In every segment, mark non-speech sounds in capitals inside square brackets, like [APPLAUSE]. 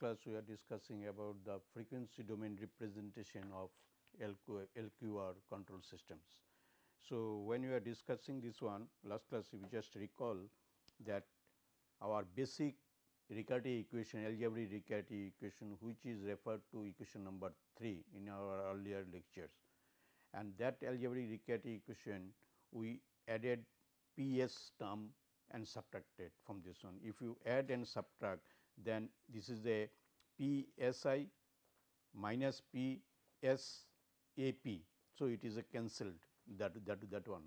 Class we are discussing about the frequency domain representation of LQ, LQR control systems. So, when we are discussing this one last class we just recall that our basic Riccati equation algebraic Riccati equation which is referred to equation number 3 in our earlier lectures and that algebraic Riccati equation we added P s term and subtracted from this one. If you add and subtract then this is a P s i minus P s a p. So, it is a cancelled that that that one.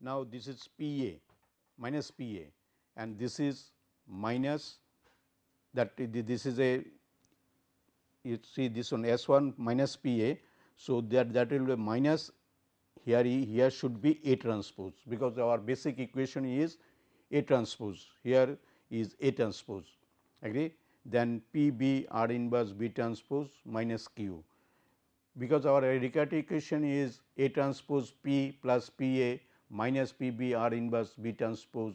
Now, this is P a minus P a and this is minus that this is a you see this one S 1 minus P a. So, that that will be minus here here should be A transpose because our basic equation is A transpose here is A transpose agree then P b R inverse B transpose minus Q because our Riccati equation is A transpose P plus P A minus P b R inverse B transpose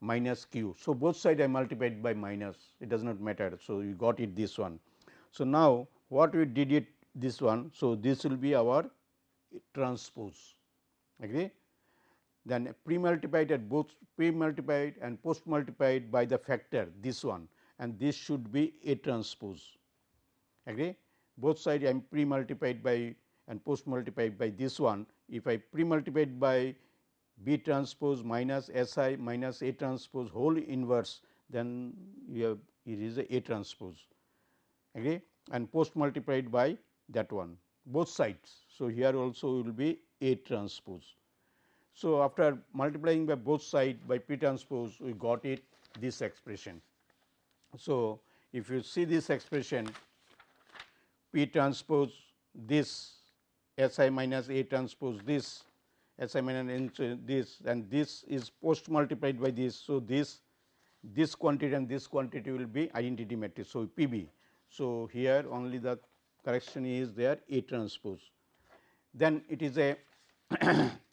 minus q. So, both side I multiplied by minus it does not matter. So, you got it this one. So, now what we did it this one. So, this will be our transpose agree then pre multiplied at both pre multiplied and post multiplied by the factor this one. And this should be A transpose. Agree? Both side I am pre multiplied by and post multiplied by this one. If I pre multiplied by B transpose minus S i minus A transpose whole inverse then you have it is a A transpose. Agree? And post multiplied by that one. Both sides. So, here also will be A transpose. So, after multiplying by both sides by P transpose we got it this expression. So, if you see this expression P transpose this S i minus A transpose this S i minus this and this is post multiplied by this. So, this this quantity and this quantity will be identity matrix. So, P b. So, here only the correction is there A transpose. Then it is a [CLEARS THROAT]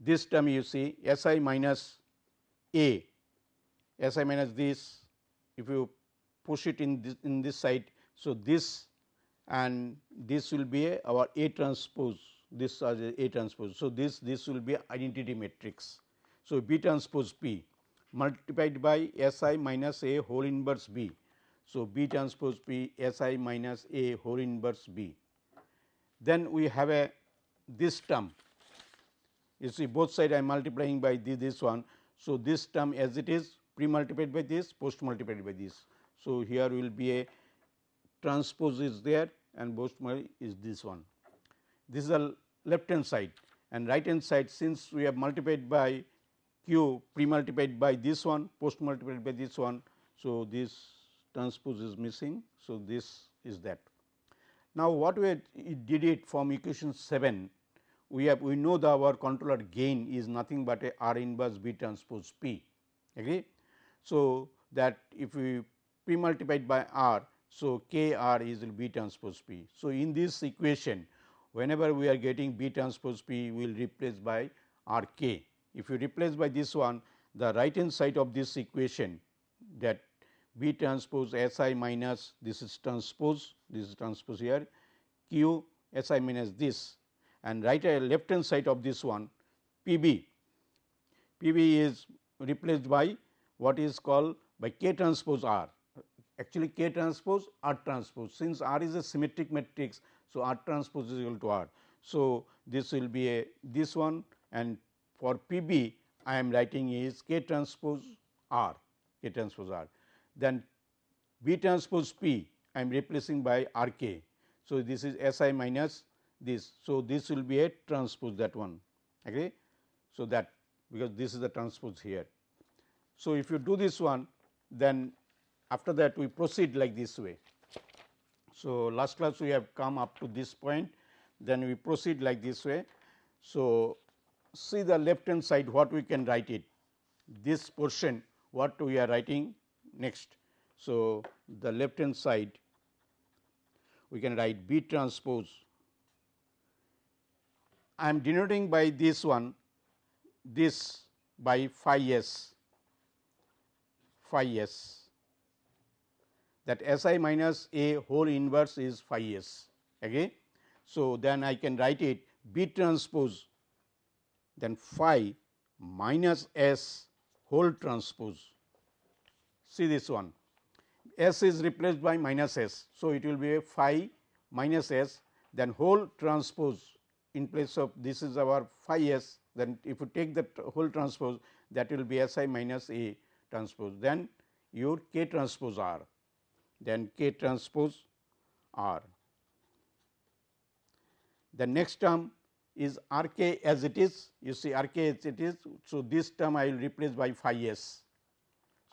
this term you see S i minus A, S i minus this if you push it in this in this side. So, this and this will be a, our A transpose this as a, transpose. So, this this will be identity matrix. So, B transpose P multiplied by S i minus A whole inverse B. So, B transpose P S i minus A whole inverse B. Then we have a this term you see both side I am multiplying by this, this one. So, this term as it is pre multiplied by this post multiplied by this. So, here will be a transpose is there and post is this one. This is the left hand side and right hand side since we have multiplied by q pre multiplied by this one post multiplied by this one. So, this transpose is missing. So, this is that. Now, what we did it from equation 7 we have we know that our controller gain is nothing but a R inverse B transpose P agree. So, that if we pre multiplied by R. So, K R is B transpose P. So, in this equation whenever we are getting B transpose P we will replace by R K. If you replace by this one the right hand side of this equation that B transpose S i minus this is transpose this is transpose here Q S i minus this and right left hand side of this one P b. P b is replaced by what is called by K transpose R actually K transpose R transpose since R is a symmetric matrix. So, R transpose is equal to R. So, this will be a this one and for P b I am writing is K transpose R K transpose R then B transpose P I am replacing by R k. So, this is S i minus this. So, this will be a transpose that one agree. So, that because this is the transpose here. So, if you do this one then after that we proceed like this way. So, last class we have come up to this point then we proceed like this way. So, see the left hand side what we can write it this portion what we are writing next. So, the left hand side we can write B transpose I am denoting by this one this by phi s phi s that S i minus a whole inverse is phi s. Okay. So, then I can write it B transpose then phi minus S whole transpose. See this one S is replaced by minus S. So, it will be a phi minus S then whole transpose in place of this is our phi S then if you take the whole transpose that will be S i minus A transpose then your K transpose R then K transpose R. The next term is R k as it is you see R k as it is. So, this term I will replace by phi s.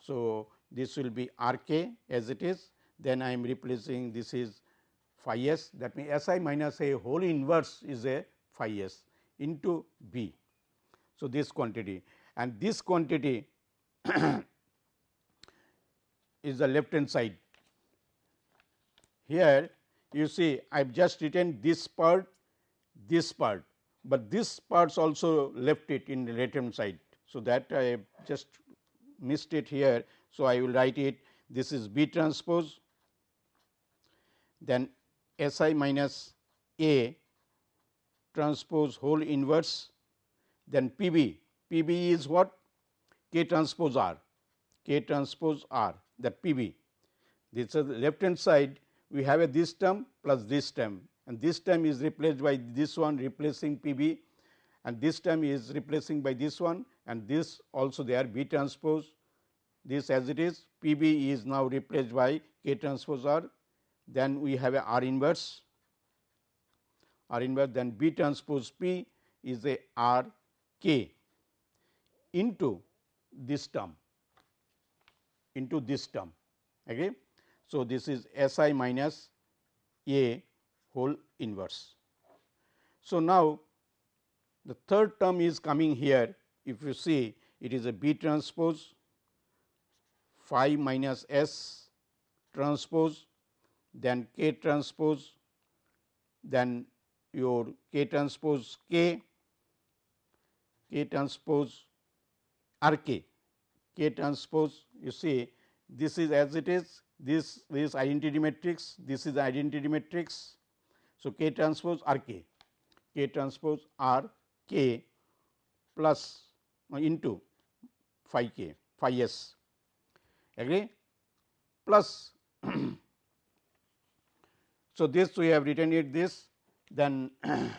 So, this will be R k as it is then I am replacing this is phi s that means S i minus a whole inverse is a phi s into B. So, this quantity and this quantity [COUGHS] is the left hand side. Here you see I have just written this part this part, but this parts also left it in the right hand side. So, that I have just missed it here. So, I will write it this is B transpose then S i minus A transpose whole inverse then P b, P b is what? K transpose R, K transpose R that P b. This is the left hand side. We have a this term plus this term. And this term is replaced by this one replacing P b. And this term is replacing by this one. And this also they are B transpose. This as it is P b is now replaced by K transpose R. Then we have a R inverse R inverse then B transpose P is a R k into this term into this term. Okay. So, this is S i minus A whole inverse. So, now the third term is coming here if you see it is a B transpose phi minus S transpose then K transpose then your K transpose K K transpose R k. K transpose you see this is as it is this is identity matrix this is identity matrix. So, K transpose R k, K transpose R k plus uh, into phi k, phi s. Agree plus. [CLEARS THROAT] so, this we have written it this then [CLEARS THROAT]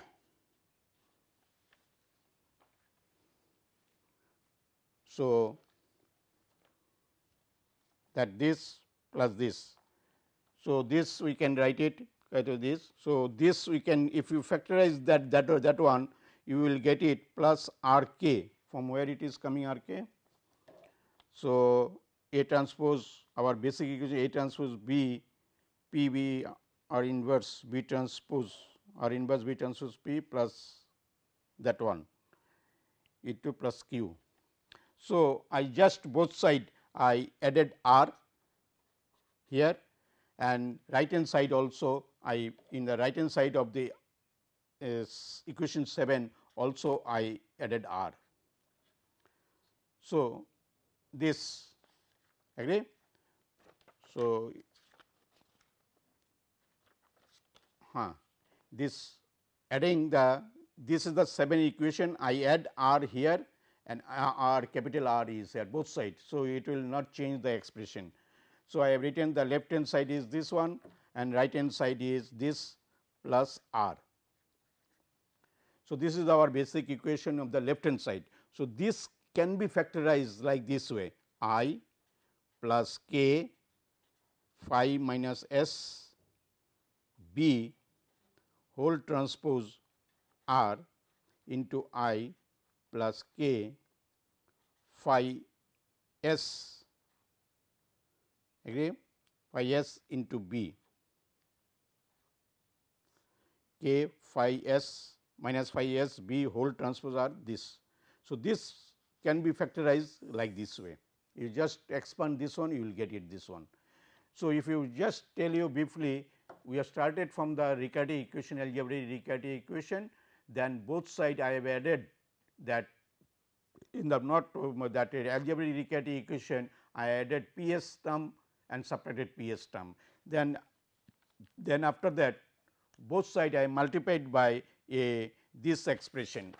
so that this plus this. So, this we can write it to this. So, this we can if you factorize that that or that one you will get it plus R k from where it is coming R k. So, A transpose our basic equation A transpose B P B R inverse B transpose R inverse B transpose P plus that one E 2 plus Q. So, I just both side I added R here and right hand side also I in the right hand side of the equation 7 also I added R. So, this agree. So, huh, this adding the this is the 7 equation I add R here and uh, R capital R is here both sides. So, it will not change the expression. So, I have written the left hand side is this one and right hand side is this plus r. So, this is our basic equation of the left hand side. So, this can be factorized like this way i plus k phi minus s b whole transpose r into i plus k phi s agree phi s into b k phi s minus phi s b whole transpose are this. So, this can be factorized like this way you just expand this one you will get it this one. So, if you just tell you briefly we have started from the Riccati equation algebraic Riccati equation then both side I have added that in the not uh, that algebraic Riccati equation I added P s term and subtracted P s term. Then, then after that both side I multiplied by a this expression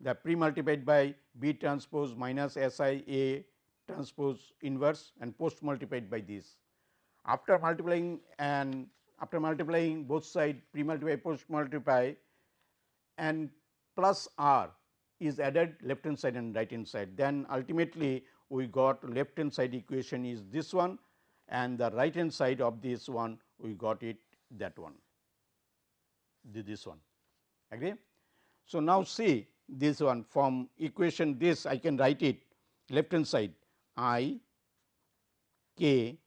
the pre multiplied by B transpose minus S i A transpose inverse and post multiplied by this. After multiplying and after multiplying both side pre multiply post multiply and plus r is added left hand side and right hand side. Then ultimately, we got left hand side equation is this one and the right hand side of this one we got it that one this one agree. So, now see this one from equation this I can write it left hand side i k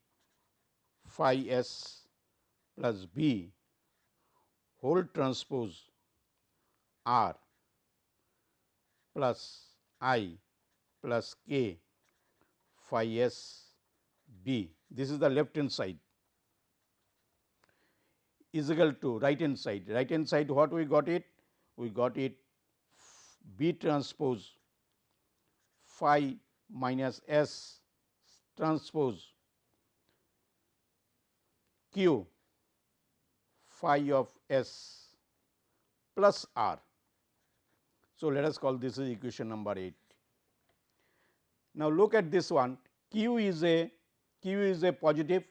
phi s plus b whole transpose r plus i plus k phi s b. This is the left hand side is equal to right hand side. Right hand side what we got it? We got it B transpose phi minus S transpose Q phi of S plus R. So, let us call this is equation number 8. Now, look at this one Q is a Q is a positive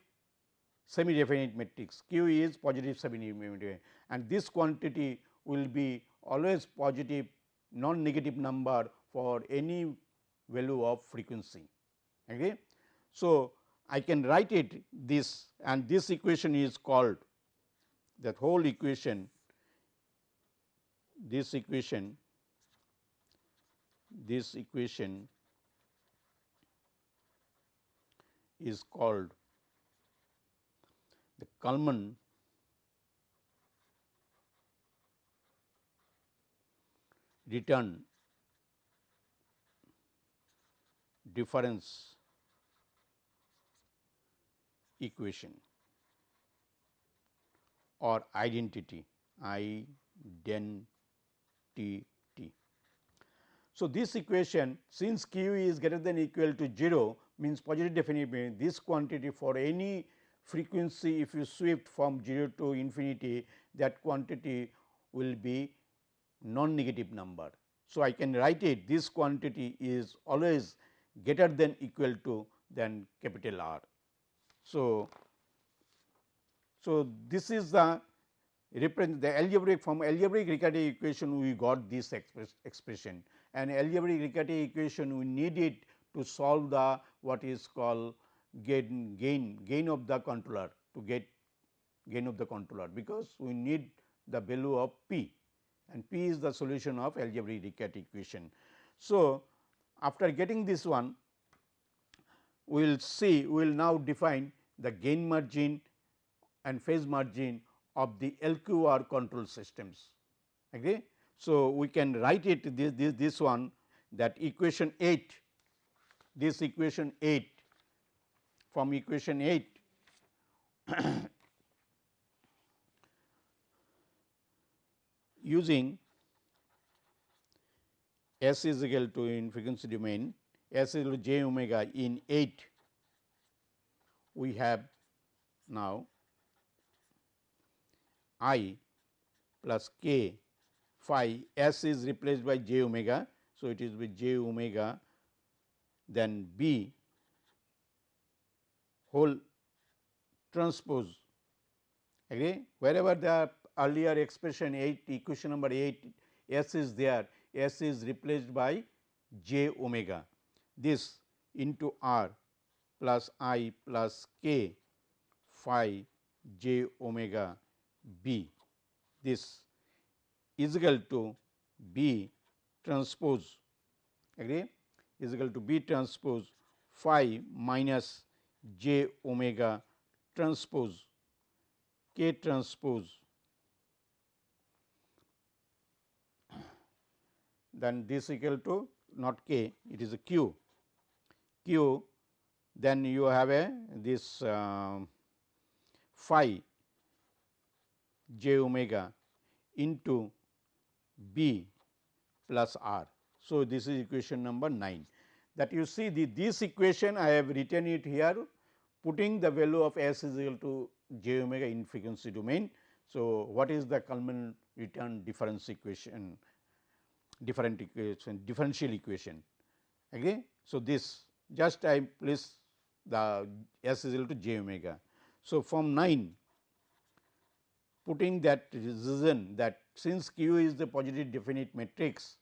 semi definite matrix Q is positive semi definite and this quantity will be always positive non negative number for any value of frequency. Okay. So, I can write it this and this equation is called that whole equation this equation this equation is called the Kalman return difference equation or identity identity. So, this equation since q is greater than equal to 0 means positive definite this quantity for any frequency if you shift from 0 to infinity that quantity will be non negative number. So, I can write it this quantity is always greater than equal to than capital R. So, so this is the represent the algebraic from algebraic Riccati equation we got this express expression and algebraic Riccati equation we need it to solve the what is called gain gain gain of the controller to get gain of the controller because we need the value of p and P is the solution of algebraic Riccati equation. So, after getting this one we will see we will now define the gain margin and phase margin of the LQR control systems. Okay. So, we can write it this, this, this one that equation 8 this equation 8 from equation 8 [COUGHS] using S is equal to in frequency domain S is equal to j omega in 8 we have now i plus k phi S is replaced by j omega. So, it is with j omega then B whole transpose. Agree? Wherever the earlier expression 8 equation number 8 s is there s is replaced by j omega. This into r plus i plus k phi j omega b. This is equal to b transpose. Agree? Is equal to b transpose phi minus j omega transpose. K transpose. Then this equal to not k it is a q. Q then you have a this uh, phi j omega into b plus r. So, this is equation number 9 that you see the this equation I have written it here putting the value of s is equal to j omega in frequency domain. So, what is the Kalman return difference equation different equation differential equation okay. So, this just I place the s is equal to j omega. So, from 9 putting that reason that since q is the positive definite matrix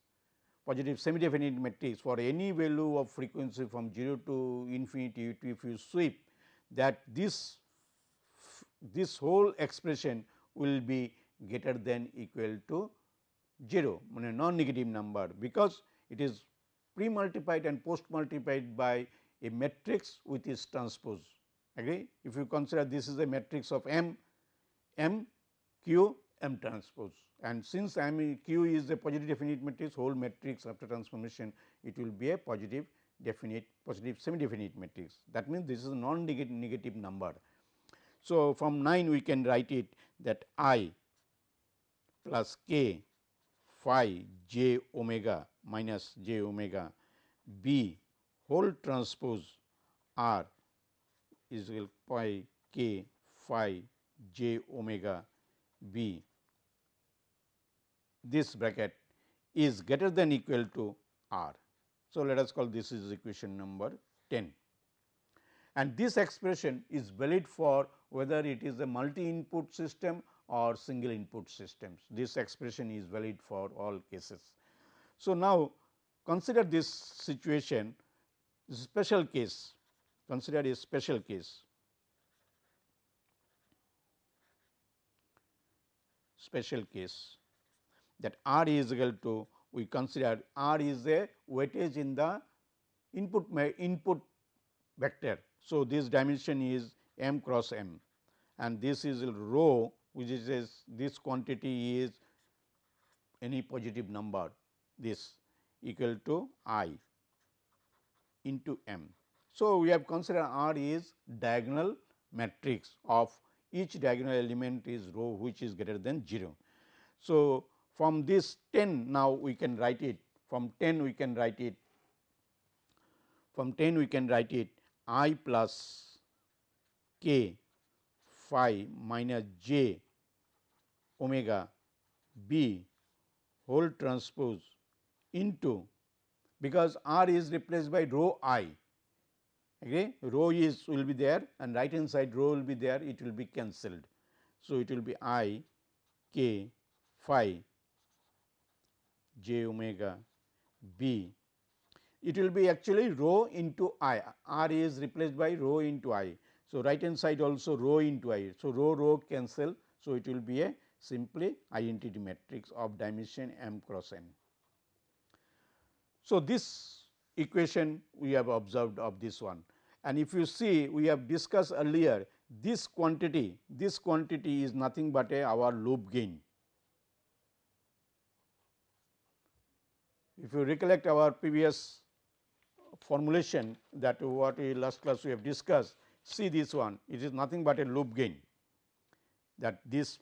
positive semi definite matrix for any value of frequency from 0 to infinity if you sweep that this this whole expression will be greater than equal to 0 mean non negative number because it is pre multiplied and post multiplied by a matrix with its transpose agree. If you consider this is a matrix of M, M q M transpose and since M q is a positive definite matrix whole matrix after transformation it will be a positive definite positive semi definite matrix that means this is a non negative number. So, from 9 we can write it that I plus k phi j omega minus j omega b whole transpose r is equal pi k phi j omega b this bracket is greater than equal to r. So, let us call this is equation number 10 and this expression is valid for whether it is a multi input system or single input systems. This expression is valid for all cases. So, now consider this situation special case consider a special case. Special case that r is equal to we consider r is a weightage in the input input vector. So, this dimension is m cross m. And this is rho which is this quantity is any positive number. This equal to i into m. So, we have considered R is diagonal matrix of each diagonal element is rho which is greater than 0. So, from this 10 now we can write it from 10 we can write it from 10 we can write it i plus k phi minus j omega b whole transpose into because r is replaced by rho i okay rho is will be there and right hand side rho will be there it will be cancelled. So, it will be i k phi j omega b it will be actually rho into i r is replaced by rho into i. So, right hand side also rho into i. So, rho rho cancel. So, it will be a simply identity matrix of dimension m cross n. So, this equation we have observed of this one and if you see we have discussed earlier this quantity this quantity is nothing but a our loop gain. If you recollect our previous formulation that what we last class we have discussed see this one it is nothing but a loop gain that this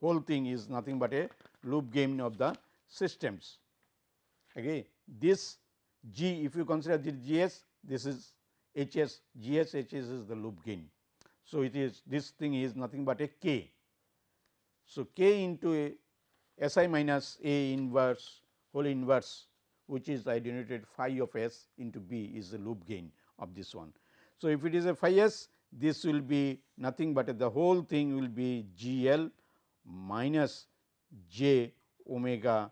whole thing is nothing but a loop gain of the systems. Okay this G if you consider this G s this is H s G s H s is the loop gain. So, it is this thing is nothing but a k. So, k into a S i minus A inverse whole inverse which is I denoted phi of s into b is the loop gain of this one. So, if it is a phi s this will be nothing but the whole thing will be G L minus j omega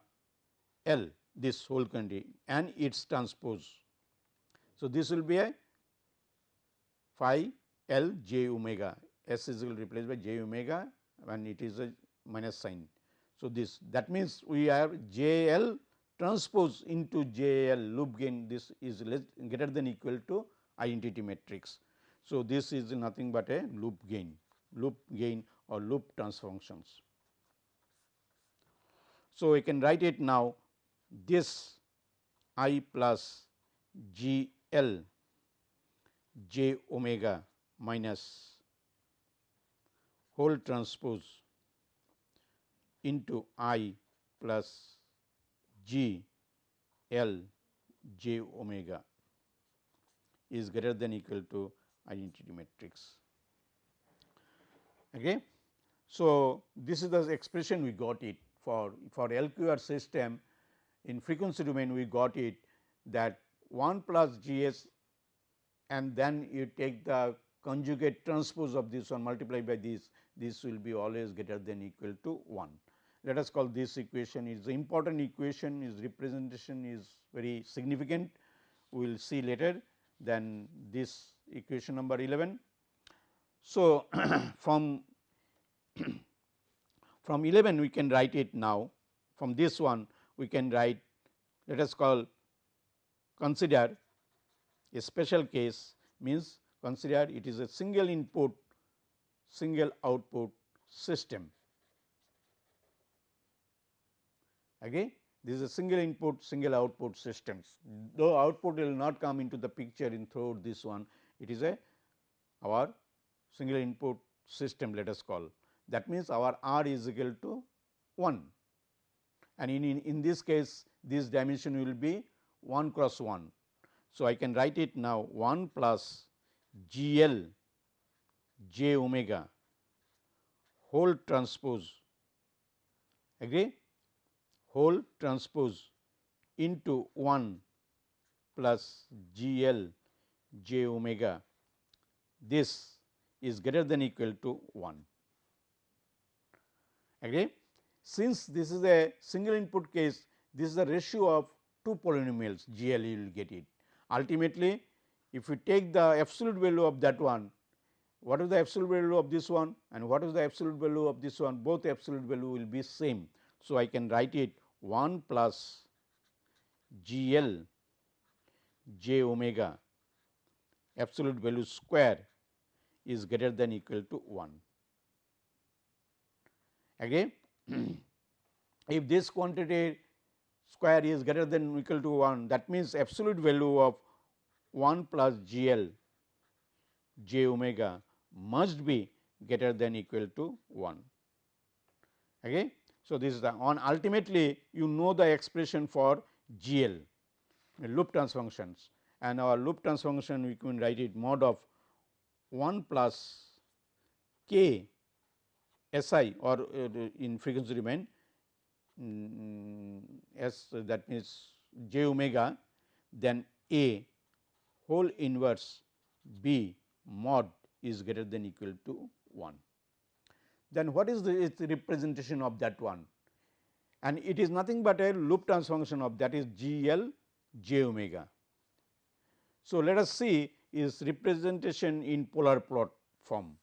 L this whole quantity and its transpose. So, this will be a phi L j omega S is replaced by j omega and it is a minus sign. So, this that means, we have j L transpose into j L loop gain this is less greater than equal to identity matrix. So, this is nothing but a loop gain loop gain or loop transfunctions. So, we can write it now this i plus g l j omega minus whole transpose into i plus g l j omega is greater than equal to identity matrix. Okay. So, this is the expression we got it for for LQR system in frequency domain we got it that 1 plus G s and then you take the conjugate transpose of this one multiplied by this this will be always greater than equal to 1. Let us call this equation is important equation is representation is very significant we will see later than this equation number 11. So, [CLEARS THROAT] from [CLEARS THROAT] from 11 we can write it now from this one we can write let us call consider a special case means consider it is a single input single output system. Again this is a single input single output systems. Though output will not come into the picture in throughout this one it is a our single input system let us call. That means our r is equal to 1 and in, in, in this case this dimension will be 1 cross 1. So, I can write it now 1 plus G L j omega whole transpose agree whole transpose into 1 plus G L j omega this is greater than equal to 1 agree. Since this is a single input case this is the ratio of two polynomials G L you will get it. Ultimately, if you take the absolute value of that one, what is the absolute value of this one and what is the absolute value of this one both absolute value will be same. So, I can write it 1 plus G L j omega absolute value square is greater than equal to 1. Again, Hmm. if this quantity square is greater than equal to 1 that means absolute value of 1 plus G L j omega must be greater than equal to 1. Okay. So, this is the on ultimately you know the expression for G L loop transfunctions and our loop transfunction we can write it mod of 1 plus k S i or uh, in frequency domain Mm, S that means j omega then A whole inverse B mod is greater than equal to 1. Then what is the representation of that one? And it is nothing but a loop transformation of that is G L j omega. So, let us see is representation in polar plot form.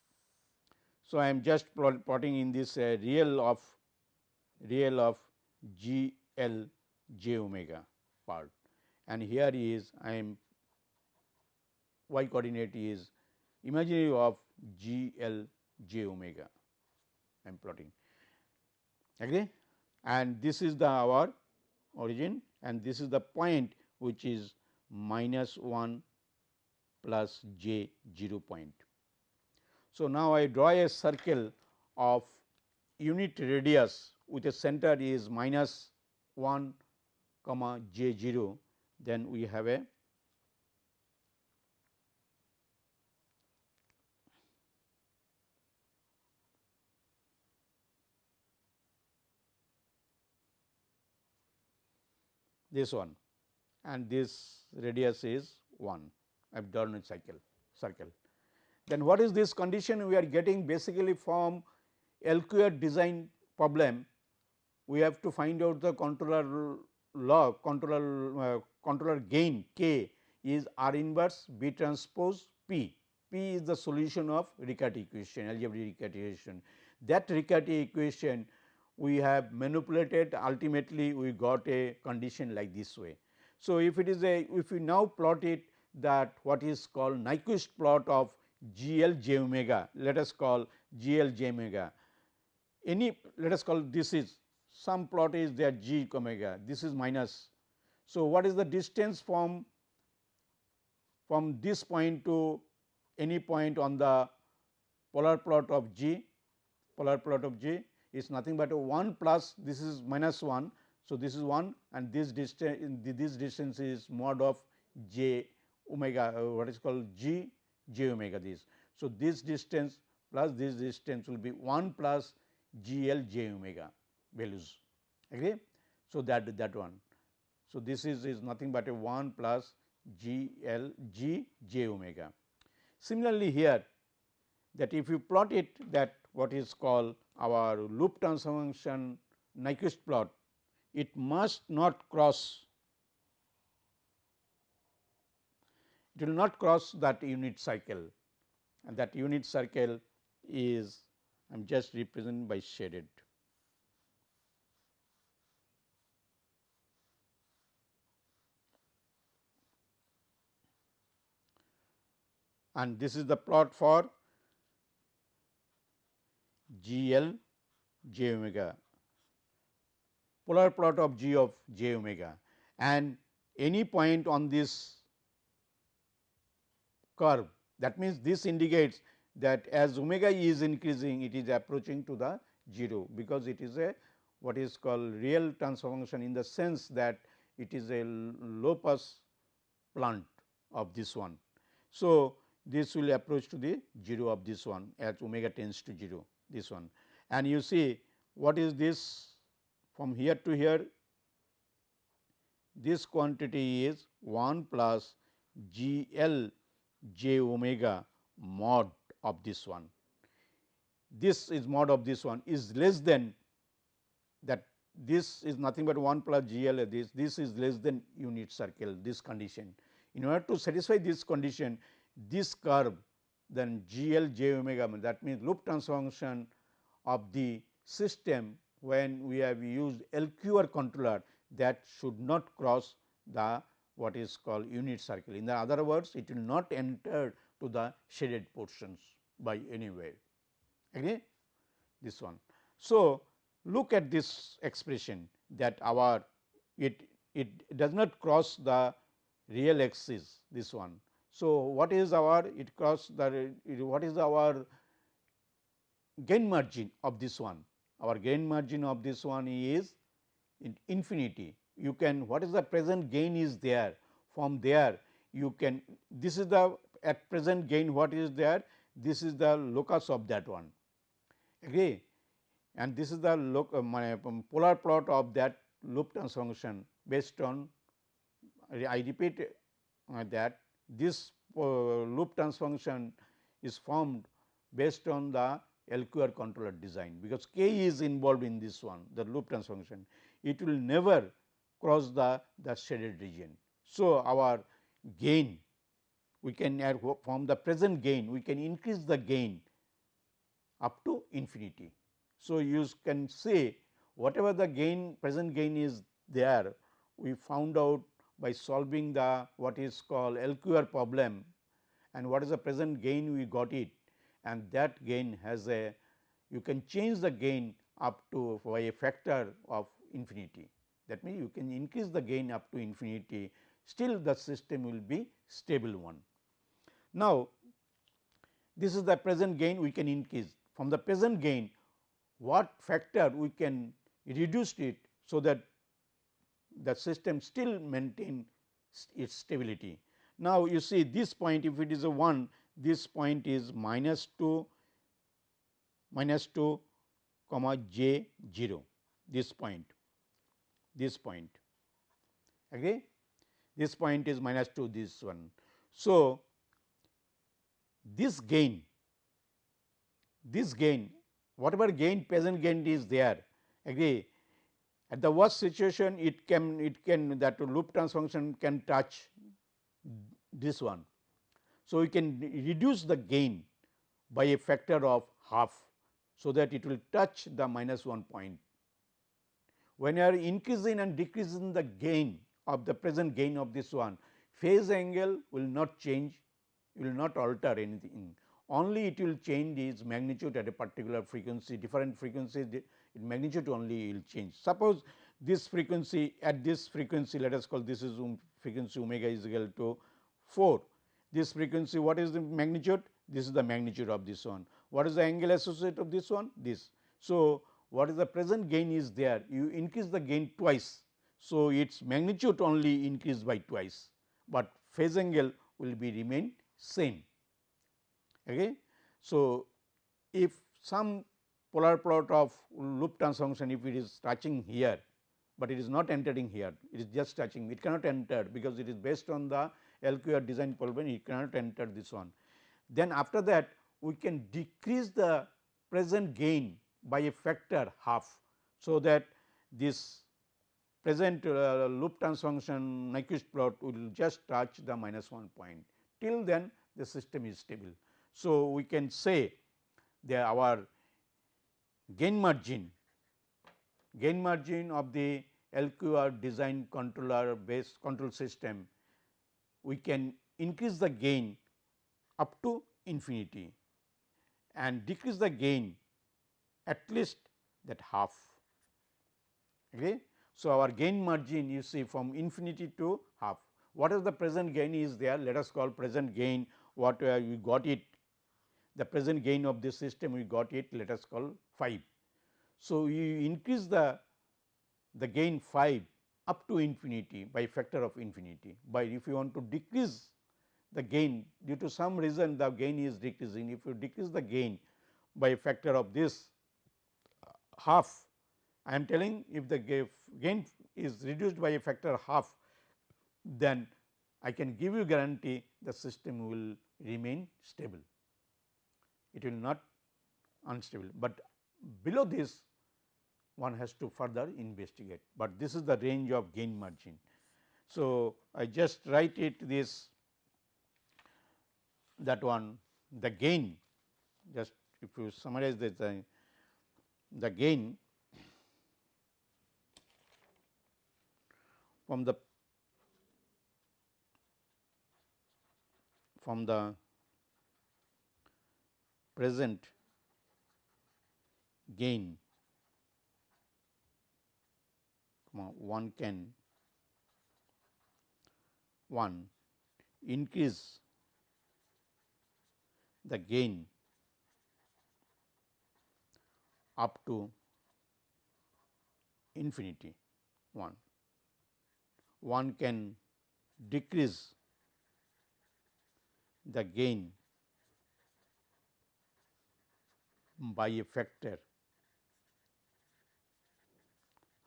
So, I am just plotting in this uh, real of real of G L j omega part. And here is I am y coordinate is imaginary of G L j omega. I am plotting. Agree? And this is the our origin and this is the point which is minus 1 plus j 0 point. So, now I draw a circle of unit radius with a center is minus 1 comma j 0 then we have a this one and this radius is 1 I have drawn a cycle circle. Then what is this condition we are getting basically from LQR design problem we have to find out the controller log controller uh, controller gain k is R inverse B transpose P. P is the solution of Riccati equation algebraic Riccati equation. That Riccati equation we have manipulated ultimately we got a condition like this way. So, if it is a if we now plot it that what is called Nyquist plot of G L j omega let us call G L j omega any let us call this is some plot is there g omega this is minus. So, what is the distance from from this point to any point on the polar plot of g polar plot of g is nothing but a 1 plus this is minus 1. So, this is 1 and this distance this distance is mod of j omega uh, what is called g j omega this. So, this distance plus this distance will be 1 plus g l j omega values agree. So, that that one. So, this is, is nothing but a 1 plus g l g j omega. Similarly, here that if you plot it that what is called our loop transfer function Nyquist plot, it must not cross it will not cross that unit circle. And that unit circle is I am just representing by shaded. And this is the plot for G L j omega. Polar plot of g of j omega. And any point on this curve. That means this indicates that as omega e is increasing it is approaching to the 0 because it is a what is called real transformation in the sense that it is a low pass plant of this one. So, this will approach to the 0 of this one as omega tends to 0 this one. And you see what is this from here to here? This quantity is 1 plus G L j omega mod of this one. This is mod of this one is less than that this is nothing but 1 plus G L this this is less than unit circle this condition. In order to satisfy this condition this curve then G L j omega that means loop transfer function of the system when we have used LQR controller that should not cross the what is called unit circle. In the other words, it will not enter to the shaded portions by any way. Agree? This one. So, look at this expression that our it it does not cross the real axis this one. So, what is our it cross the what is our gain margin of this one? Our gain margin of this one is infinity you can what is the present gain is there from there you can this is the at present gain what is there? This is the locus of that one. Agree? And this is the loc, uh, um, polar plot of that loop transfer function based on I repeat uh, that this uh, loop transfer function is formed based on the LQR controller design because k is involved in this one the loop transfer function it will never cross the, the shaded region. So, our gain we can from the present gain we can increase the gain up to infinity. So, you can say whatever the gain present gain is there we found out by solving the what is called LQR problem and what is the present gain we got it and that gain has a you can change the gain up to by a factor of infinity. That means, you can increase the gain up to infinity still the system will be stable one. Now, this is the present gain we can increase from the present gain what factor we can reduce it. So, that the system still maintain its stability. Now, you see this point if it is a 1 this point is minus 2 minus 2 comma j 0 this point this point agree this point is minus 2 this one. So, this gain this gain whatever gain present gain is there agree at the worst situation it can it can that loop transfer function can touch this one. So, we can reduce the gain by a factor of half. So, that it will touch the minus 1 point. When you are increasing and decreasing the gain of the present gain of this one, phase angle will not change, will not alter anything. Only it will change its magnitude at a particular frequency, different frequencies, its magnitude only will change. Suppose this frequency at this frequency, let us call this is um, frequency omega is equal to 4. This frequency, what is the magnitude? This is the magnitude of this one. What is the angle associated of this one? This. So, what is the present gain is there? You increase the gain twice. So, its magnitude only increased by twice, but phase angle will be remain same. Okay. So, if some polar plot of loop transformation if it is touching here, but it is not entering here it is just touching it cannot enter because it is based on the LQR design polynomial it cannot enter this one. Then after that we can decrease the present gain by a factor half. So, that this present uh, loop transformation Nyquist plot will just touch the minus 1 point till then the system is stable. So, we can say that our gain margin gain margin of the LQR design controller based control system we can increase the gain up to infinity and decrease the gain at least that half. Okay. So, our gain margin you see from infinity to half. What is the present gain is there? Let us call present gain what uh, we got it the present gain of this system we got it let us call 5. So, you increase the the gain 5 up to infinity by factor of infinity by if you want to decrease the gain due to some reason the gain is decreasing if you decrease the gain by factor of this half I am telling if the gain is reduced by a factor half then I can give you guarantee the system will remain stable. It will not unstable, but below this one has to further investigate, but this is the range of gain margin. So, I just write it this that one the gain just if you summarize this the gain from the from the present gain one can one increase the gain up to infinity 1 one can decrease the gain by a factor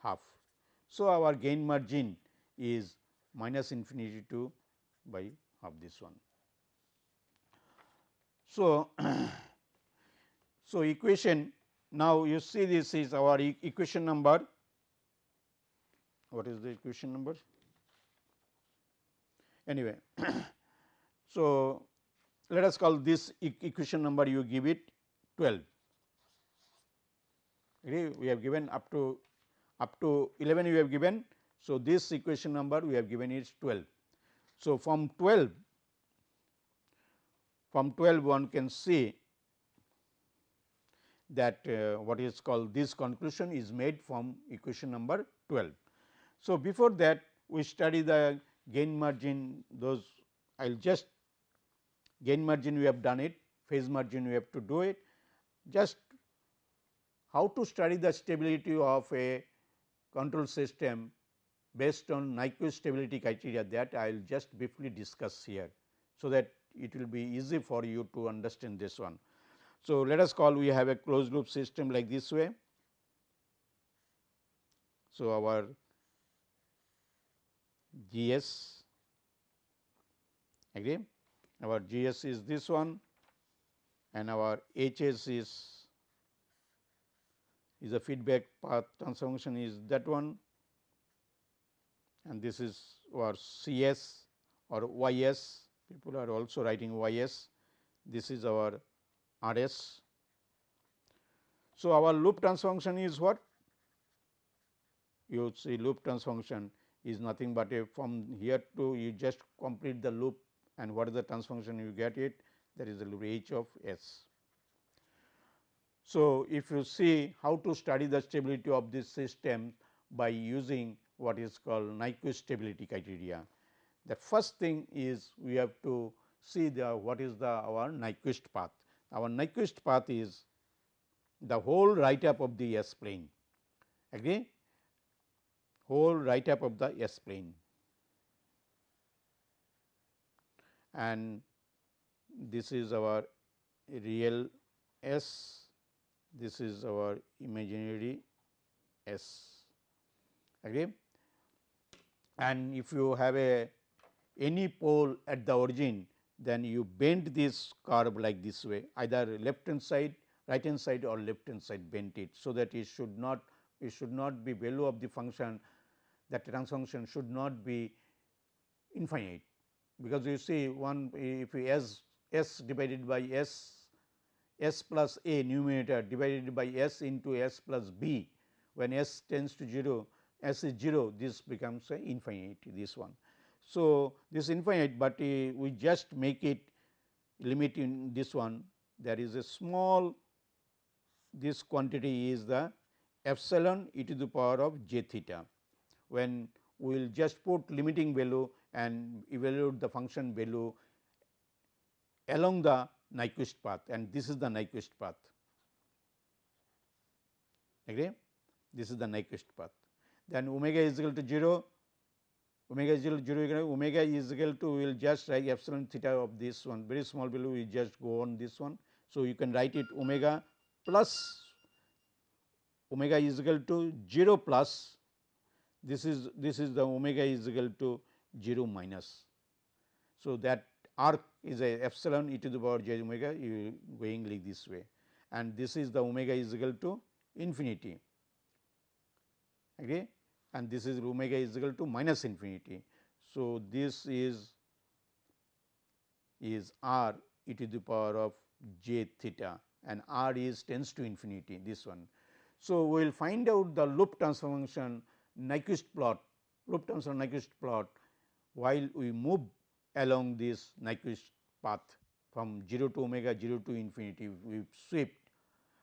half. So, our gain margin is minus infinity to by half this one. So, [COUGHS] so equation now you see this is our e equation number what is the equation number Anyway, [CLEARS THROAT] so let us call this e equation number you give it 12. Okay, we have given up to up to 11 we have given. So, this equation number we have given is 12. So, from 12 from 12 one can see that uh, what is called this conclusion is made from equation number 12. So, before that we study the gain margin those I will just gain margin we have done it, phase margin we have to do it. Just how to study the stability of a control system based on Nyquist stability criteria that I will just briefly discuss here. So, that it will be easy for you to understand this one. So, let us call we have a closed loop system like this way. So, our GS agree? Our GS is this one and our HS is is a feedback path transformation is that one. And this is our CS or YS people are also writing YS this is our RS. So, our loop transformation is what you see loop transformation is nothing but a from here to you just complete the loop and what is the transformation you get it that is the loop h of s. So, if you see how to study the stability of this system by using what is called Nyquist stability criteria. The first thing is we have to see the what is the our Nyquist path. Our Nyquist path is the whole right half of the S plane agree whole right half of the S plane and this is our real S, this is our imaginary S. Okay. And if you have a any pole at the origin, then you bend this curve like this way either left hand side, right hand side or left hand side bend it. So, that it should not it should not be value of the function that transfer function should not be infinite, because you see one if you s s divided by s s plus a numerator divided by s into s plus b when s tends to 0 s is 0 this becomes a infinite this one. So, this infinite, but uh, we just make it limit in this one there is a small this quantity is the epsilon e to the power of j theta. When we will just put limiting value and evaluate the function value along the Nyquist path and this is the Nyquist path. Agree? This is the Nyquist path. Then omega is equal to 0, omega is equal to 0, omega is equal to we will just write epsilon theta of this one very small value we just go on this one. So, you can write it omega plus omega is equal to 0 plus this is this is the omega is equal to 0 minus. So, that arc is a epsilon e to the power j omega you going like this way and this is the omega is equal to infinity okay and this is omega is equal to minus infinity. So, this is is r e to the power of j theta and r is tends to infinity this one. So, we will find out the loop transfer function Nyquist plot loop transfer Nyquist plot while we move along this Nyquist path from 0 to omega 0 to infinity we swept.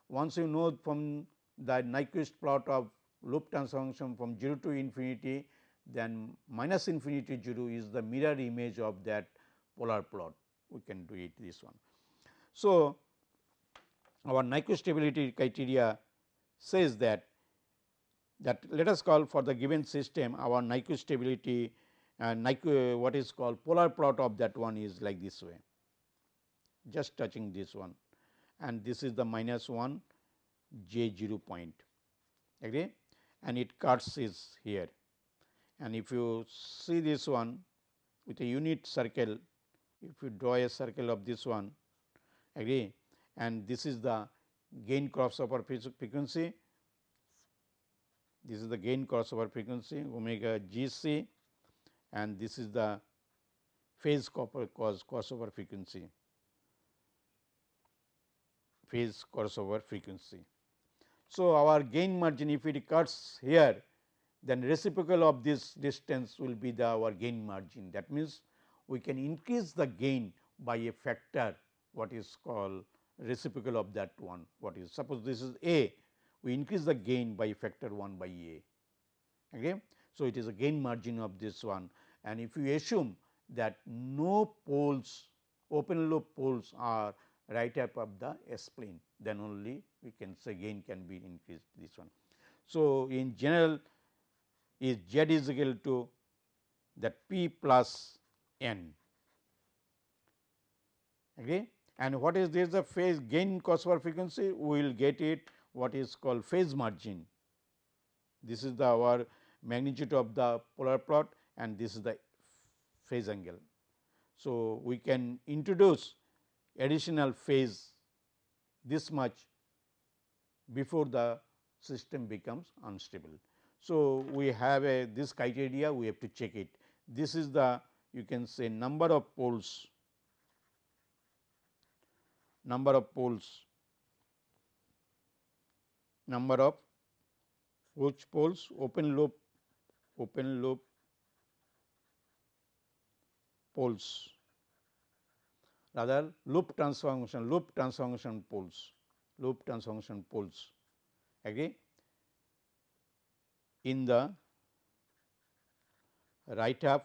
Once you know from the Nyquist plot of loop transfer function from 0 to infinity then minus infinity 0 is the mirror image of that polar plot. We can do it this one. So, our Nyquist stability criteria says that that let us call for the given system our Nyquist stability and Nyquist what is called polar plot of that one is like this way. Just touching this one. And this is the minus 1 j 0 point. Agree and it cuts is here and if you see this one with a unit circle if you draw a circle of this one agree? And this is the gain crossover frequency. This is the gain crossover frequency omega g c. And this is the phase crossover frequency. Phase crossover frequency. So, our gain margin if it cuts here then reciprocal of this distance will be the our gain margin that means we can increase the gain by a factor what is called reciprocal of that one what is suppose this is a we increase the gain by factor 1 by a. Okay. So, it is a gain margin of this one and if you assume that no poles open loop poles are right half of the S plane then only we can say gain can be increased this one. So, in general is z is equal to that p plus n okay and what is this the phase gain crossover frequency we will get it what is called phase margin. This is the our magnitude of the polar plot and this is the phase angle. So, we can introduce additional phase this much before the system becomes unstable. So, we have a this criteria we have to check it. This is the you can say number of poles number of poles number of which poles open loop open loop poles rather loop transformation loop transformation poles loop transformation poles agree in the right half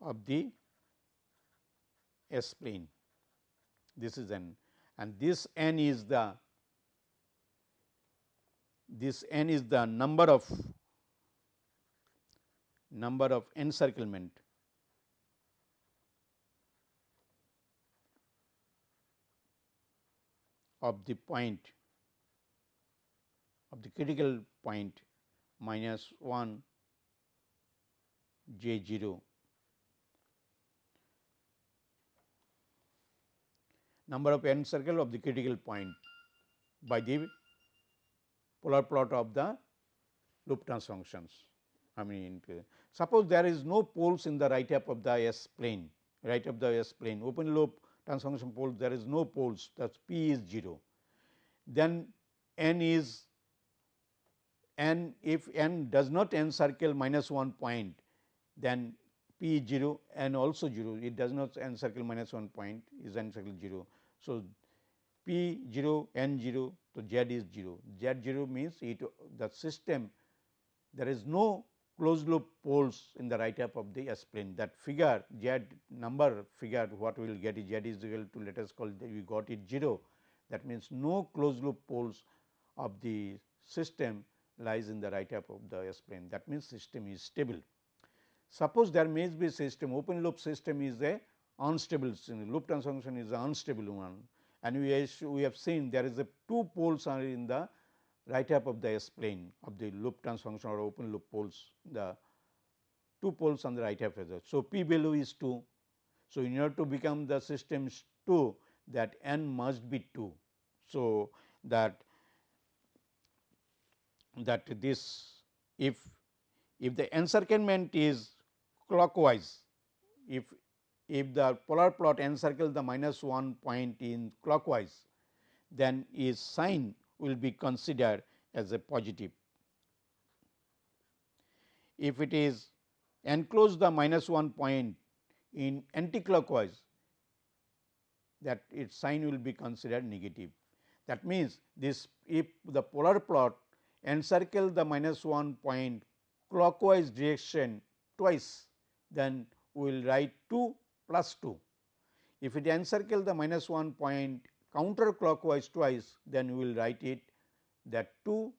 of the S plane. This is n. And this n is the this n is the number of number of encirclement of the point of the critical point minus 1 j 0 number of n circle of the critical point by the polar plot of the loop functions. I mean suppose there is no poles in the right half of the S plane right of the S plane open loop transformation poles there is no poles that P is 0. Then n is n if n does not encircle minus 1 point then P is 0 and also 0 it does not encircle minus 1 point is encircle 0. So, P 0 n 0 so Z is 0 Z 0 means it the system there is no closed loop poles in the right half of the S plane that figure Z number figure what we will get is Z is equal to let us call we got it 0 that means no closed loop poles of the system lies in the right half of the S plane that means system is stable. Suppose there may be system open loop system is a unstable system. loop transformation is an unstable one and we, we have seen there is a two poles are in the right half of the S plane of the loop transformation or open loop poles the two poles on the right half the. So, p value is 2. So, in order to become the system 2 that n must be 2. So, that that this if if the encirclement is clockwise if if the polar plot encircles the minus 1 point in clockwise then is sign will be considered as a positive. If it is enclose the minus 1 point in anticlockwise that its sign will be considered negative. That means, this if the polar plot encircle the minus 1 point clockwise direction twice, then we will write 2 plus 2. If it encircle the minus 1 point counterclockwise twice, then we will write it that 2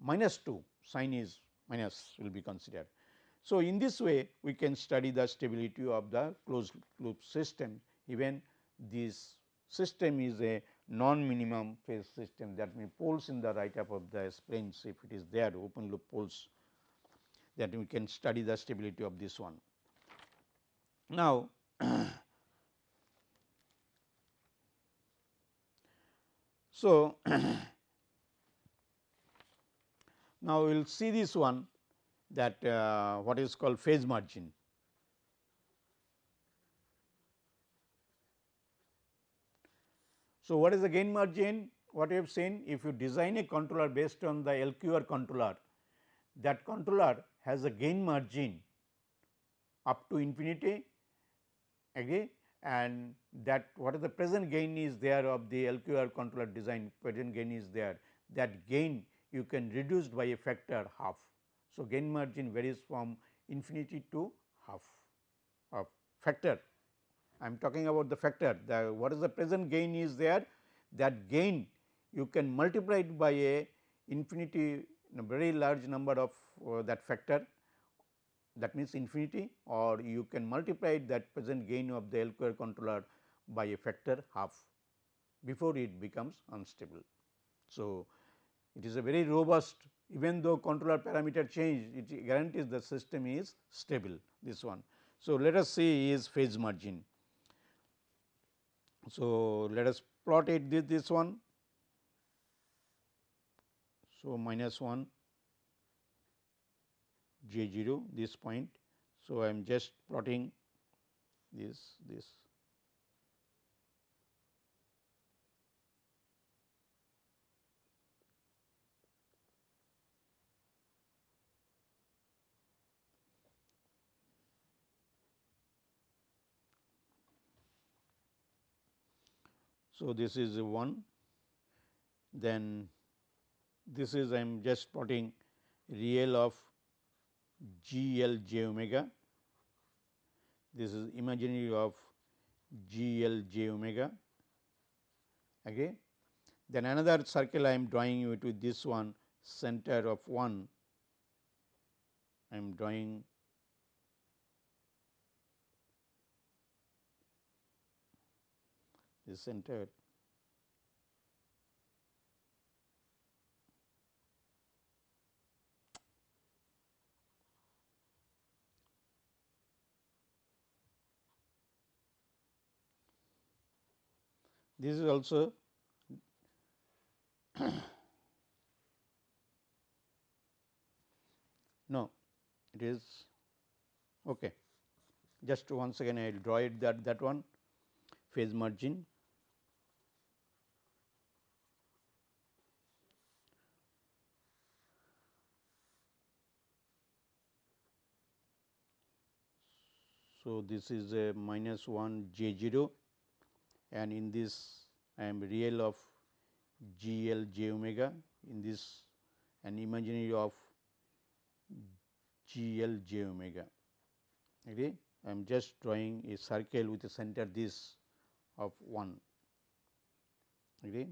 minus 2 sign is minus will be considered. So, in this way we can study the stability of the closed loop system even this system is a non minimum phase system that means poles in the right half of the planes if it is there open loop poles that we can study the stability of this one. Now, [CLEARS THROAT] so [CLEARS THROAT] now we will see this one that uh, what is called phase margin. So, what is the gain margin? What we have seen if you design a controller based on the LQR controller that controller has a gain margin up to infinity agree and that what is the present gain is there of the LQR controller design present gain is there that gain you can reduce by a factor half. So, gain margin varies from infinity to half of factor. I am talking about the factor the what is the present gain is there that gain you can multiply it by a infinity a very large number of uh, that factor that means infinity or you can multiply that present gain of the LQR controller by a factor half before it becomes unstable. So, it is a very robust even though controller parameter change it guarantees the system is stable this one. So, let us see is phase margin. So, let us plot it this, this one. So, minus 1 j 0 this point. So, I am just plotting this this So, this is 1 then this is I am just plotting real of G L j omega. This is imaginary of G L j omega. Okay. Then another circle I am drawing it with this one center of 1. I am drawing the center this is also [COUGHS] no it is okay. Just once again I will draw it that that one. Phase margin. So, this is a minus 1 j 0 and in this I am real of g l j omega in this an imaginary of g l j omega. Okay. I am just drawing a circle with a center this of 1. Okay.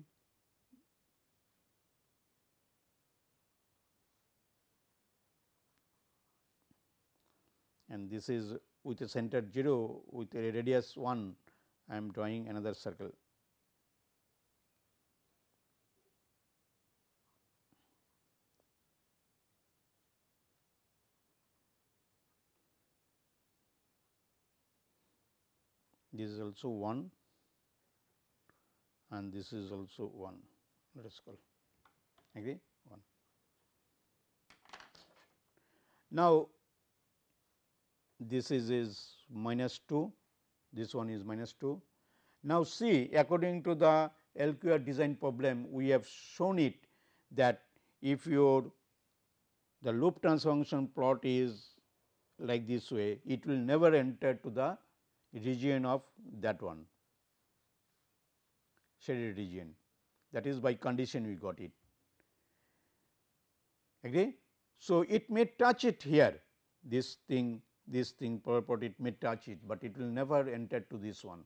And this is with a center 0 with a radius 1 I am drawing another circle. This is also 1 and this is also 1 let us call agree 1. Now, this is is minus 2, this one is minus 2. Now, see according to the LQR design problem we have shown it that if your the loop transfer function plot is like this way it will never enter to the region of that one shaded region that is by condition we got it agree. So, it may touch it here this thing this thing purport it may touch it, but it will never enter to this one.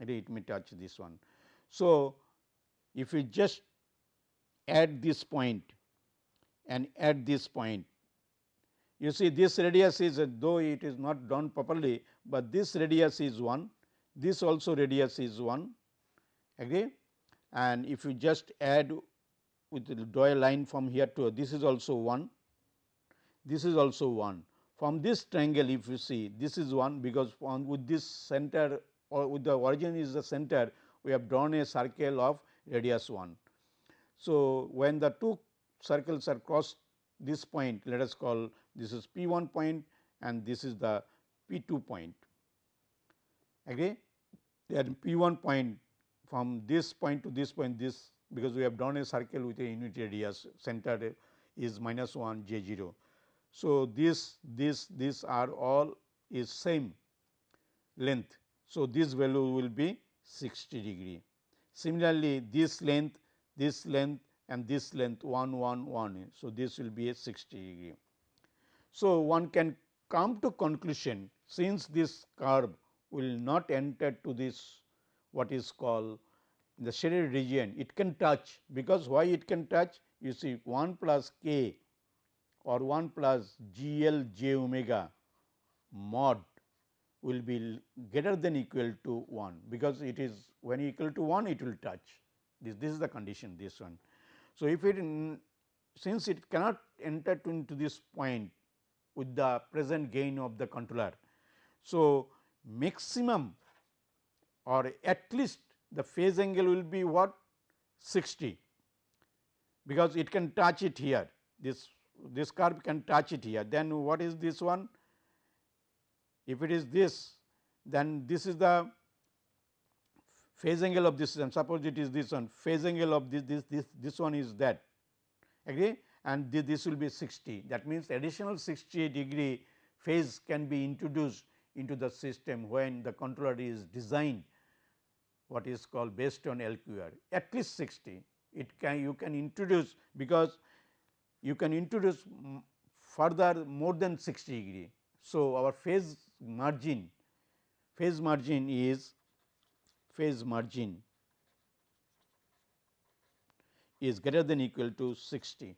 It may touch this one. So, if we just add this point and add this point you see this radius is though it is not done properly, but this radius is 1 this also radius is 1 agree and if you just add with draw a line from here to this is also 1 this is also 1 from this triangle if you see this is 1 because on with this center or with the origin is the center we have drawn a circle of radius 1. So, when the two circles are crossed this point let us call this is P 1 point and this is the P 2 point agree then P 1 point from this point to this point this because we have drawn a circle with a unit radius center is minus 1 j 0. So, this this this are all is same length. So, this value will be 60 degree. Similarly, this length this length and this length 1 1 1. So, this will be a 60 degree. So, one can come to conclusion since this curve will not enter to this what is called the shaded region it can touch because why it can touch you see 1 plus k or 1 plus G L j omega mod will be greater than equal to 1 because it is when equal to 1 it will touch this this is the condition this one. So, if it in, since it cannot enter to into this point with the present gain of the controller. So, maximum or at least the phase angle will be what 60 because it can touch it here this this curve can touch it here. Then what is this one? If it is this then this is the phase angle of this system. Suppose it is this one phase angle of this this this this one is that. Agree? And this, this will be 60 that means additional 60 degree phase can be introduced into the system when the controller is designed what is called based on LQR at least 60 it can you can introduce because you can introduce further more than 60 degree. So, our phase margin phase margin is phase margin is greater than equal to 60.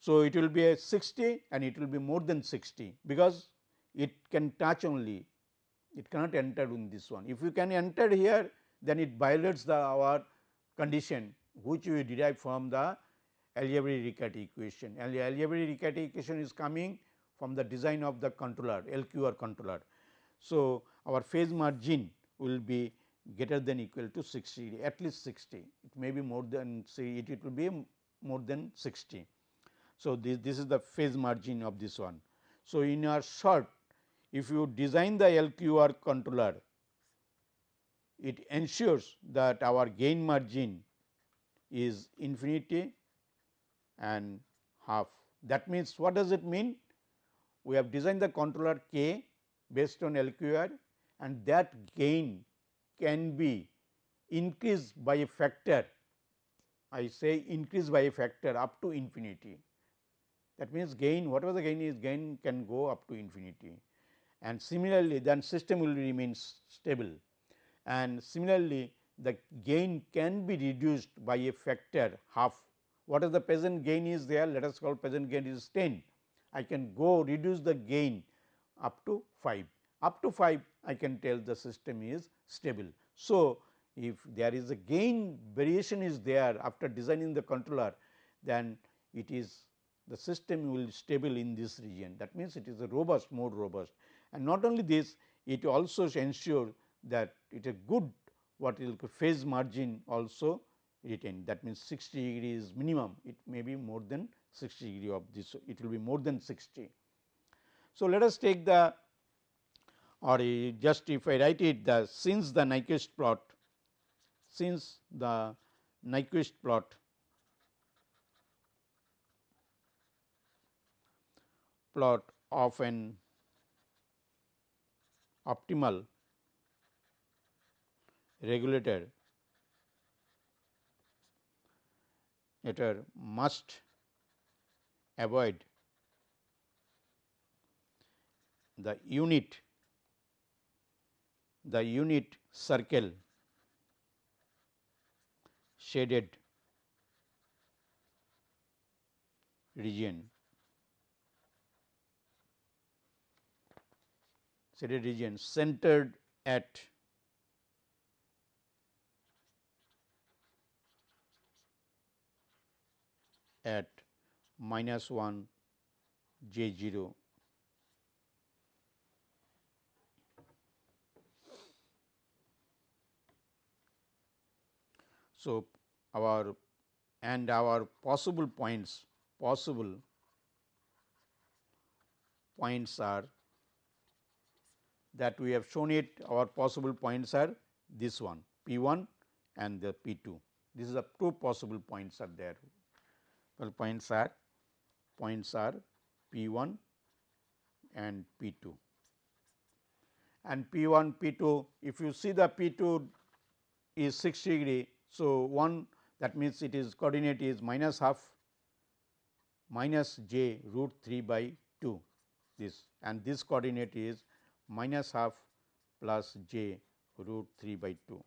So, it will be a 60 and it will be more than 60 because it can touch only it cannot enter in this one. If you can enter here then it violates the our condition which we derive from the algebraic Riccati equation. And the algebraic Riccati equation is coming from the design of the controller LQR controller. So, our phase margin will be greater than equal to 60 degree at least 60 it may be more than say it, it will be more than 60. So, this, this is the phase margin of this one. So, in our short if you design the LQR controller it ensures that our gain margin is infinity and half. That means, what does it mean? We have designed the controller k based on LQR and that gain can be increased by a factor I say increase by a factor up to infinity. That means, gain whatever the gain is gain can go up to infinity and similarly then system will remain stable and similarly the gain can be reduced by a factor half. What is the present gain is there let us call present gain is 10. I can go reduce the gain up to 5 up to 5 I can tell the system is stable. So, if there is a gain variation is there after designing the controller then it is the system will stable in this region that means it is a robust more robust and not only this it also ensure that it is good what is phase margin also retained that means 60 degree is minimum it may be more than 60 degree of this it will be more than 60. So, let us take the or just if I write it the since the Nyquist plot since the Nyquist plot plot of an optimal regulator must avoid. The unit the unit circle shaded region. Shaded region centered at at minus 1 j 0 So, our and our possible points possible points are that we have shown it our possible points are this one P 1 and the P 2. This is the two possible points are there. Well, points are points are P 1 and P 2 and P 1 P 2 if you see the P 2 is 6 degree so, 1 that means it is coordinate is minus half minus j root 3 by 2 this. And this coordinate is minus half plus j root 3 by 2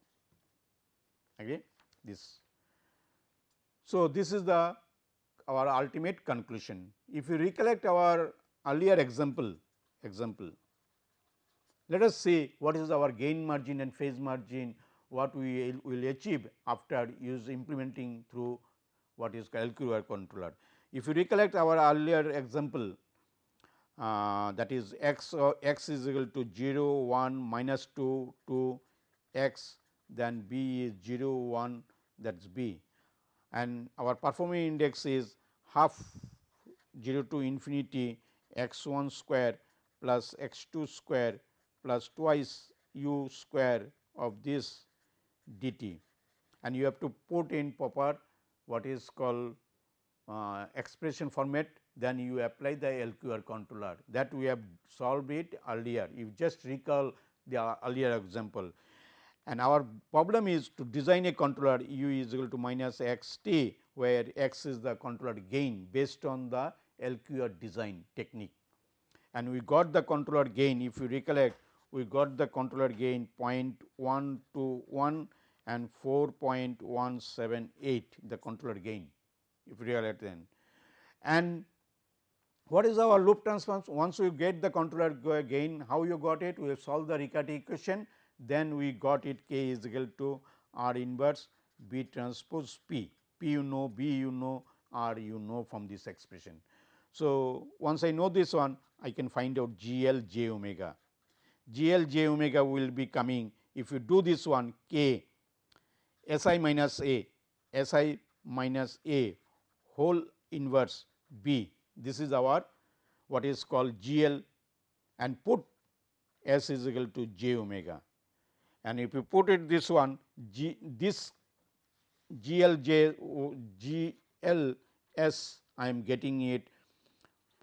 again this. So, this is the our ultimate conclusion. If you recollect our earlier example example, let us see what is our gain margin and phase margin what we will achieve after use implementing through what is LQR controller. If you recollect our earlier example uh, that is x x is equal to 0 1 minus 2 to x then b is 0 1 that is b and our performing index is half 0 to infinity x 1 square plus x 2 square plus twice u square of this dt. And you have to put in proper what is called uh, expression format then you apply the LQR controller. That we have solved it earlier. You just recall the earlier example and our problem is to design a controller u is equal to minus x t where x is the controller gain based on the LQR design technique. And we got the controller gain if you recollect we got the controller gain 0.121 and 4.178 the controller gain if you realize then. And what is our loop transform? Once you get the controller gain, how you got it? We have solved the Riccati equation, then we got it k is equal to R inverse B transpose P, P you know, B you know, R you know from this expression. So, once I know this one, I can find out G L j omega. G L j omega will be coming if you do this one k S i minus a S i minus a whole inverse b this is our what is called G L and put S is equal to j omega. And if you put it this one G this G L J G L S I am getting it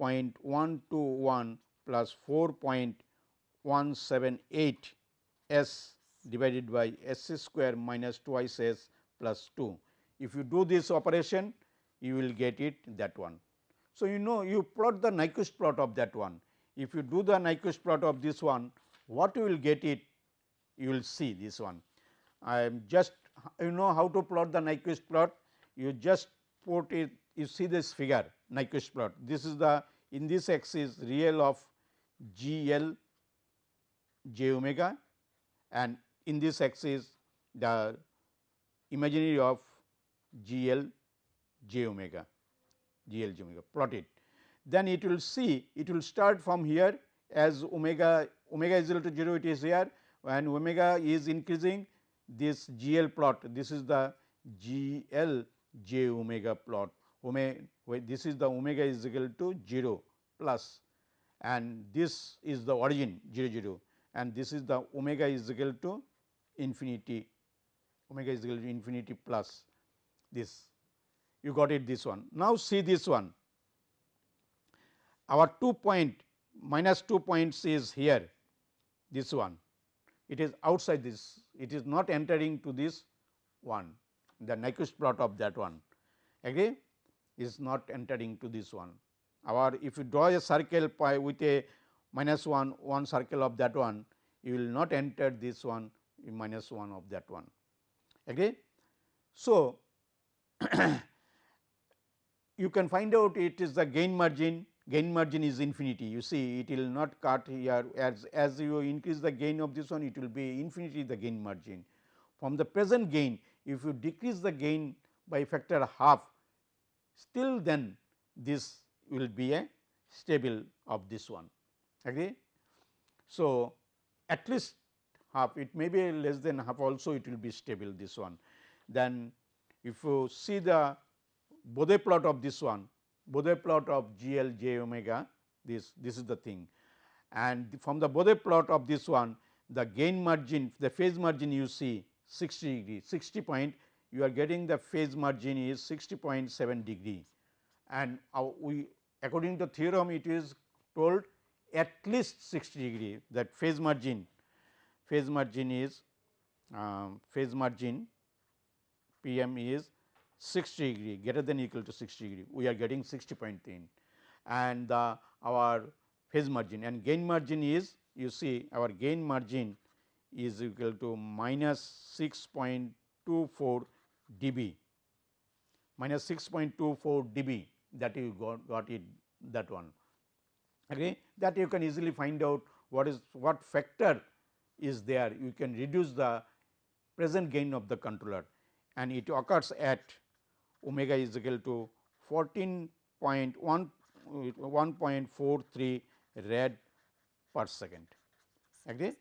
0.121 plus 4.178 S divided by S square minus twice S plus 2. If you do this operation you will get it that one. So, you know you plot the Nyquist plot of that one. If you do the Nyquist plot of this one, what you will get it? You will see this one. I am just you know how to plot the Nyquist plot. You just put it, you see this figure Nyquist plot. This is the in this axis real of G L j omega and in this axis the imaginary of G L j omega. G L j omega plot it. Then it will see it will start from here as omega omega is equal to 0 it is here when omega is increasing this G L plot. This is the G L j omega plot. Omega this is the omega is equal to 0 plus and this is the origin 0 0 and this is the omega is equal to infinity omega is equal to infinity plus this. You got it this one. Now, see this one. Our 2 point minus 2 points is here this one it is outside this it is not entering to this one the Nyquist plot of that one agree is not entering to this one. Our if you draw a circle pi with a minus 1 one circle of that one you will not enter this one minus 1 of that one agree. So, [COUGHS] you can find out it is the gain margin gain margin is infinity you see it will not cut here as as you increase the gain of this one it will be infinity the gain margin from the present gain if you decrease the gain by factor half still then this will be a stable of this one agree. So, at least half it may be less than half also it will be stable this one. Then if you see the Bode plot of this one, Bode plot of G L j omega this this is the thing. And from the Bode plot of this one the gain margin the phase margin you see 60 degree 60 point you are getting the phase margin is 60.7 degree. And we according to theorem it is told at least 60 degree that phase margin. Phase margin is um, phase margin P m is 60 degree greater than equal to 60 degree. We are getting 60.3 and the our phase margin and gain margin is you see our gain margin is equal to minus 6.24 dB. Minus 6.24 dB that you got, got it that one. Okay? That you can easily find out what is what factor is there. You can reduce the present gain of the controller. And it occurs at omega is equal to 14.1 rad per second agree.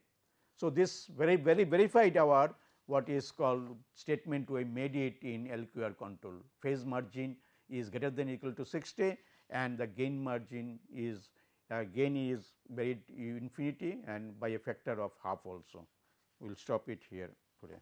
So, this very very verified our what is called statement we made it in LQR control phase margin is greater than equal to 60 and the gain margin is uh, gain is very infinity and by a factor of half also. We will stop it here today.